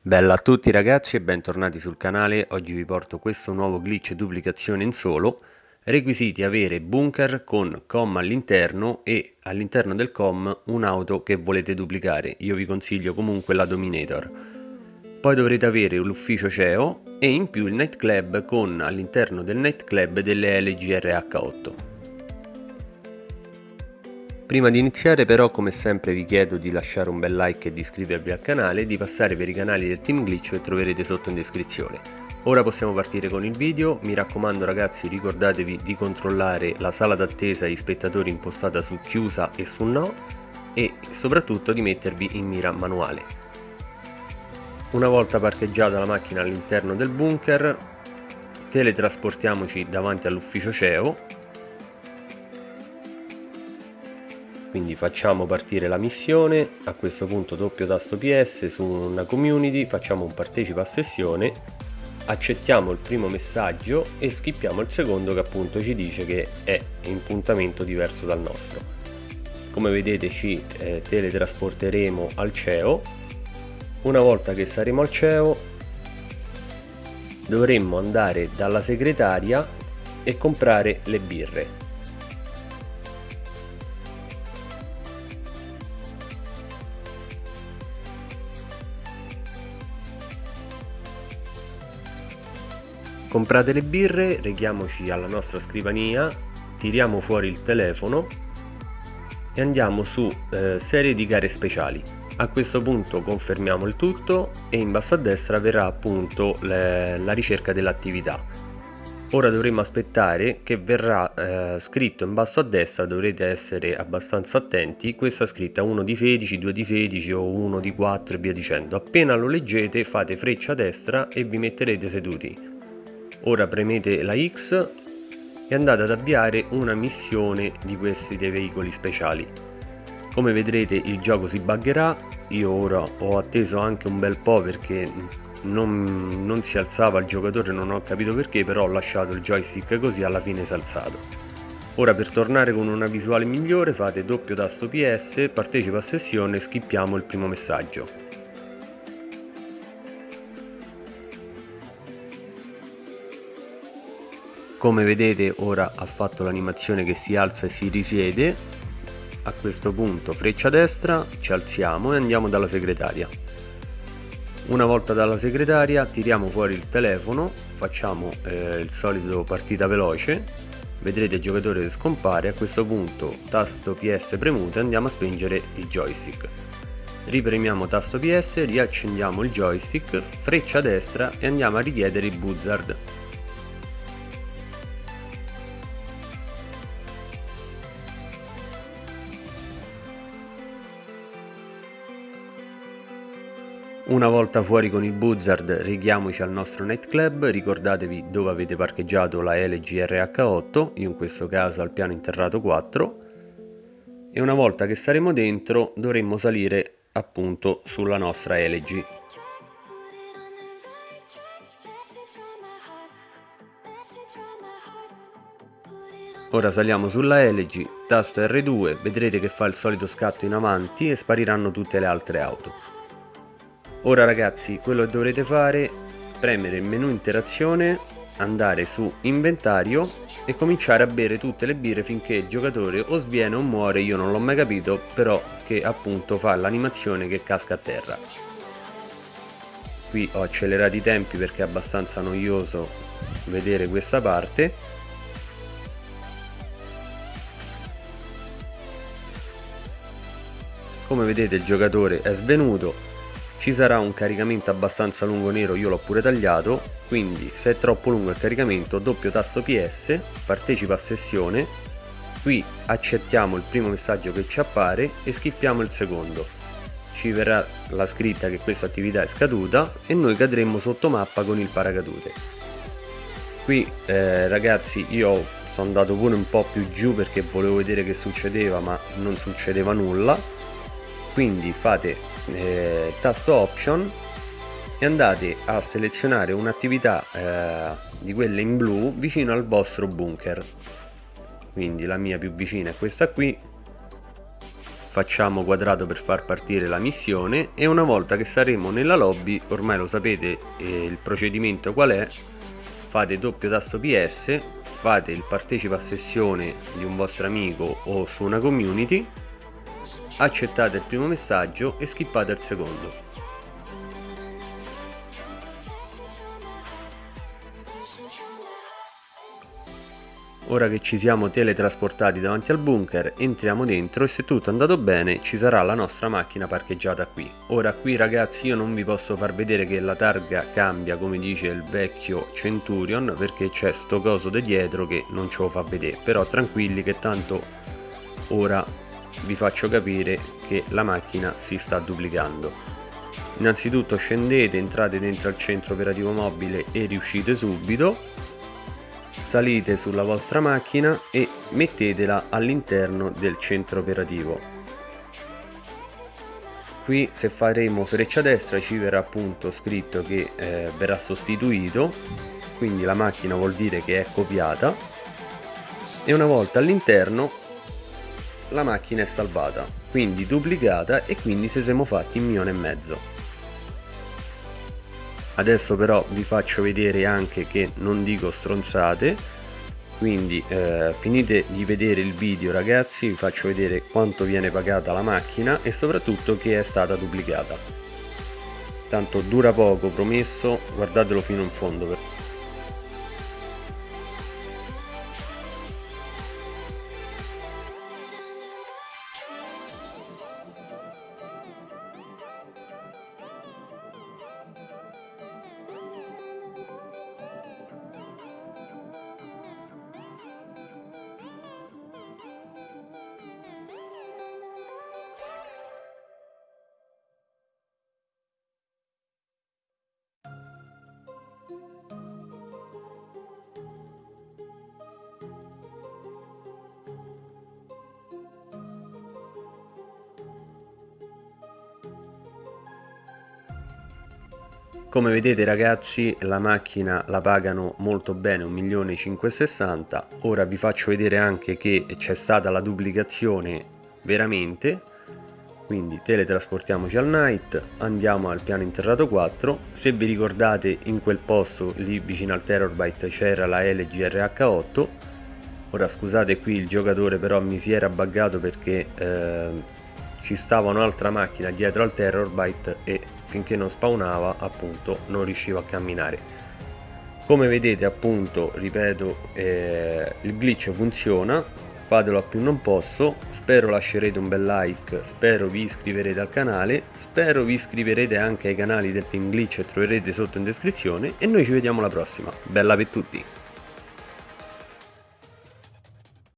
Bella a tutti ragazzi e bentornati sul canale, oggi vi porto questo nuovo glitch duplicazione in solo. Requisiti avere bunker con com all'interno e all'interno del com un'auto che volete duplicare, io vi consiglio comunque la Dominator. Poi dovrete avere l'ufficio CEO e in più il nightclub con all'interno del nightclub delle LGRH8. Prima di iniziare però come sempre vi chiedo di lasciare un bel like e di iscrivervi al canale e di passare per i canali del Team Glitch che troverete sotto in descrizione. Ora possiamo partire con il video, mi raccomando ragazzi ricordatevi di controllare la sala d'attesa e gli spettatori impostata su chiusa e su no e soprattutto di mettervi in mira manuale. Una volta parcheggiata la macchina all'interno del bunker teletrasportiamoci davanti all'ufficio CEO quindi facciamo partire la missione a questo punto doppio tasto ps su una community facciamo un partecipa a sessione accettiamo il primo messaggio e skippiamo il secondo che appunto ci dice che è in puntamento diverso dal nostro. Come vedete ci eh, teletrasporteremo al CEO una volta che saremo al CEO dovremmo andare dalla segretaria e comprare le birre comprate le birre reghiamoci alla nostra scrivania tiriamo fuori il telefono e andiamo su eh, serie di gare speciali. A questo punto confermiamo il tutto e in basso a destra verrà appunto le, la ricerca dell'attività. Ora dovremo aspettare che verrà eh, scritto in basso a destra dovrete essere abbastanza attenti questa scritta 1 di 16 2 di 16 o 1 di 4 e via dicendo. Appena lo leggete fate freccia a destra e vi metterete seduti ora premete la X e andate ad avviare una missione di questi dei veicoli speciali. Come vedrete il gioco si buggerà. Io ora ho atteso anche un bel po' perché non, non si alzava il giocatore non ho capito perché però ho lasciato il joystick così alla fine si è alzato. Ora per tornare con una visuale migliore fate doppio tasto PS partecipa a sessione e skippiamo il primo messaggio come vedete ora ha fatto l'animazione che si alza e si risiede. A questo punto freccia destra ci alziamo e andiamo dalla segretaria. Una volta dalla segretaria tiriamo fuori il telefono facciamo eh, il solito partita veloce. Vedrete il giocatore che scompare. A questo punto tasto ps premuto e andiamo a spingere il joystick. Ripremiamo tasto ps riaccendiamo il joystick freccia destra e andiamo a richiedere il buzzard Una volta fuori con il Buzzard righiamoci al nostro nightclub, ricordatevi dove avete parcheggiato la LG RH8, io in questo caso al piano interrato 4, e una volta che saremo dentro dovremmo salire appunto sulla nostra LG. Ora saliamo sulla LG, tasto R2, vedrete che fa il solito scatto in avanti e spariranno tutte le altre auto. Ora ragazzi, quello che dovrete fare premere il menu interazione, andare su inventario e cominciare a bere tutte le birre finché il giocatore o sviene o muore, io non l'ho mai capito, però che appunto fa l'animazione che casca a terra. Qui ho accelerato i tempi perché è abbastanza noioso vedere questa parte. Come vedete il giocatore è svenuto, ci sarà un caricamento abbastanza lungo nero io l'ho pure tagliato quindi se è troppo lungo il caricamento doppio tasto ps partecipa a sessione. Qui accettiamo il primo messaggio che ci appare e skippiamo il secondo. Ci verrà la scritta che questa attività è scaduta e noi cadremo sotto mappa con il paracadute. Qui eh, ragazzi io sono andato pure un po' più giù perché volevo vedere che succedeva ma non succedeva nulla quindi fate eh, tasto option e andate a selezionare un'attività eh, di quelle in blu vicino al vostro bunker. Quindi la mia più vicina è questa qui. Facciamo quadrato per far partire la missione e una volta che saremo nella lobby ormai lo sapete eh, il procedimento qual è fate doppio tasto ps fate il partecipa a sessione di un vostro amico o su una community accettate il primo messaggio e skippate il secondo Ora che ci siamo teletrasportati davanti al bunker, entriamo dentro e se tutto è andato bene ci sarà la nostra macchina parcheggiata qui. Ora qui ragazzi io non vi posso far vedere che la targa cambia come dice il vecchio Centurion perché c'è sto coso di dietro che non ce lo fa vedere, però tranquilli che tanto ora vi faccio capire che la macchina si sta duplicando. Innanzitutto scendete, entrate dentro al centro operativo mobile e riuscite subito. Salite sulla vostra macchina e mettetela all'interno del centro operativo. Qui se faremo freccia destra ci verrà appunto scritto che eh, verrà sostituito. Quindi la macchina vuol dire che è copiata. E una volta all'interno la macchina è salvata quindi duplicata e quindi se siamo fatti un milione e mezzo. Adesso però vi faccio vedere anche che non dico stronzate quindi eh, finite di vedere il video ragazzi vi faccio vedere quanto viene pagata la macchina e soprattutto che è stata duplicata. Tanto dura poco promesso guardatelo fino in fondo come vedete ragazzi la macchina la pagano molto bene 1.560.000 ora vi faccio vedere anche che c'è stata la duplicazione veramente. Quindi teletrasportiamoci al night andiamo al piano interrato 4 se vi ricordate in quel posto lì vicino al Terrorbyte c'era la LGRH8 ora scusate qui il giocatore però mi si era buggato perché eh, ci stava un'altra macchina dietro al Terrorbyte e finché non spawnava appunto non riuscivo a camminare. Come vedete appunto ripeto eh, il glitch funziona fatelo a più non posso spero lascerete un bel like spero vi iscriverete al canale spero vi iscriverete anche ai canali del team glitch e troverete sotto in descrizione e noi ci vediamo alla prossima. Bella per tutti